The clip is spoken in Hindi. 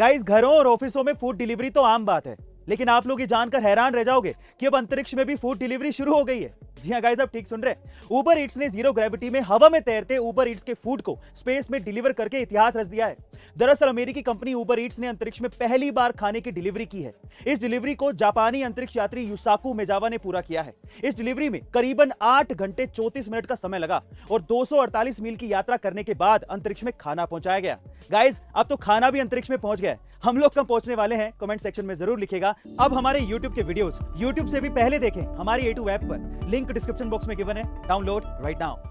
गाइस घरों और ऑफिसों में फ़ूड डिलीवरी तो आम बात है, लेकिन आप लोग ये जानकर हैरान रह जाओगे कि अब अंतरिक्ष में भी फ़ूड डिलीवरी शुरू हो गई है। जी हाँ गाइस आप ठीक सुन रहे हैं। ऊबर ईट्स ने ज़ीरो ग्रेविटी में हवा में तैरते ऊबर ईट्स के फ़ूड को स्पेस में डिलीवर करके इतिहास रच दिया है। दरअसल, अमेरिकी कंपनी ऊबर ईट्स ने अंतरिक्ष में पहली बार खाने की डिलीवरी की है। इस डिलीवरी को जापानी अंतरिक्ष यात्री युसाकू मेजावा ने पूरा किया है। इस डिलीवरी में करीबन आठ घंटे चौतीस मिनट का समय लगा और 248 मील की यात्रा करने के बाद अंतरिक्ष में खाना पहुँचाया गया। गाइज़ अब तो खाना भी अंतरिक्ष में पहुँच गया हम लोग कब पहुँचने वाले हैं? कमेंट सेक्शन में ज़रूर लिखेगा। अब हमारे यूट्यूब के वीडियोस यूट्यूब से भी पहले देखें हमारी ए टू ऐप पर। लिंक डिस्क्रिप्शन बॉक्स में गिवन है। Download right now